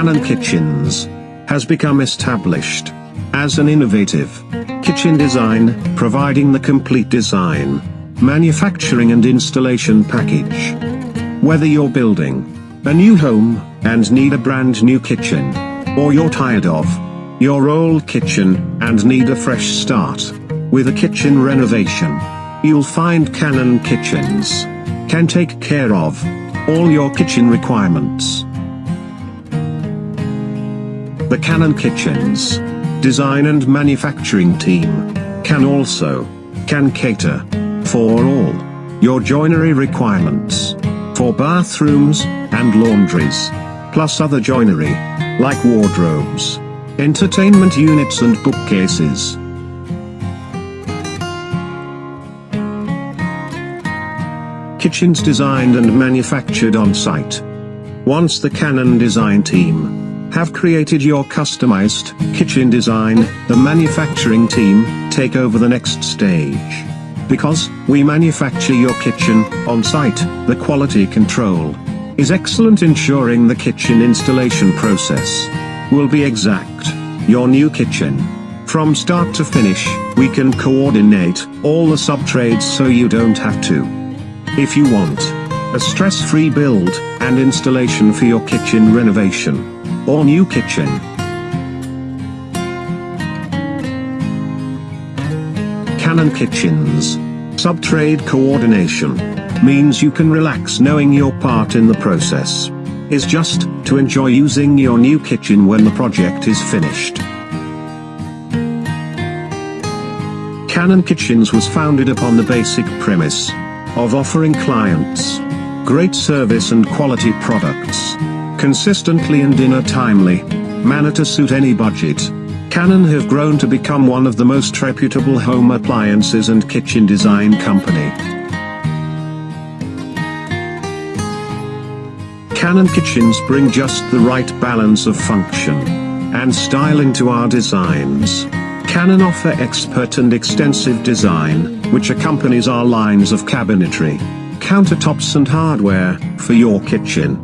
Canon Kitchens has become established as an innovative kitchen design, providing the complete design, manufacturing and installation package. Whether you're building a new home and need a brand new kitchen, or you're tired of your old kitchen and need a fresh start with a kitchen renovation, you'll find Canon Kitchens can take care of all your kitchen requirements. The Canon Kitchens design and manufacturing team can also can cater for all your joinery requirements for bathrooms and laundries plus other joinery like wardrobes entertainment units and bookcases. Kitchens designed and manufactured on site. Once the Canon design team have created your customized kitchen design, the manufacturing team take over the next stage. Because we manufacture your kitchen on site, the quality control is excellent ensuring the kitchen installation process will be exact. Your new kitchen from start to finish, we can coordinate all the sub-trades so you don't have to. If you want a stress-free build and installation for your kitchen renovation, or new kitchen. Canon Kitchens. Subtrade coordination. Means you can relax knowing your part in the process. Is just to enjoy using your new kitchen when the project is finished. Canon Kitchens was founded upon the basic premise of offering clients great service and quality products consistently and in a timely manner to suit any budget. Canon have grown to become one of the most reputable home appliances and kitchen design company. Canon kitchens bring just the right balance of function and style into our designs. Canon offer expert and extensive design, which accompanies our lines of cabinetry, countertops and hardware, for your kitchen.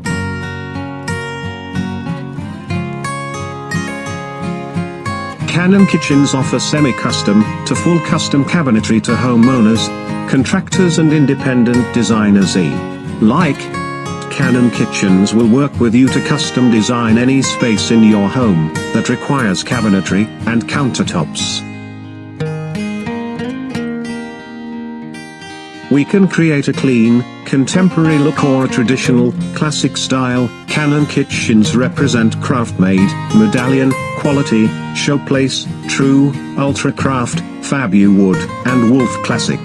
Canon Kitchens offer semi-custom to full custom cabinetry to homeowners, contractors and independent designers e. Like, Canon Kitchens will work with you to custom design any space in your home that requires cabinetry and countertops. We can create a clean, contemporary look or a traditional, classic style. Canon kitchens represent CraftMaid, medallion, quality, showplace, true, ultra craft, Fabuwood, and wolf classic.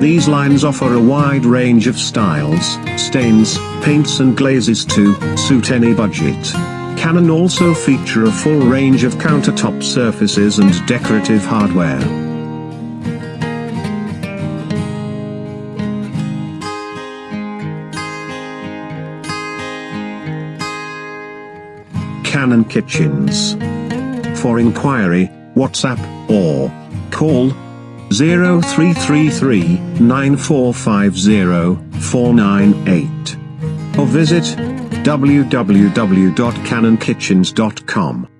These lines offer a wide range of styles, stains, paints and glazes to suit any budget. Canon also feature a full range of countertop surfaces and decorative hardware. Canon Kitchens. For inquiry, WhatsApp, or call 0333 9450 498 or visit www.canonkitchens.com.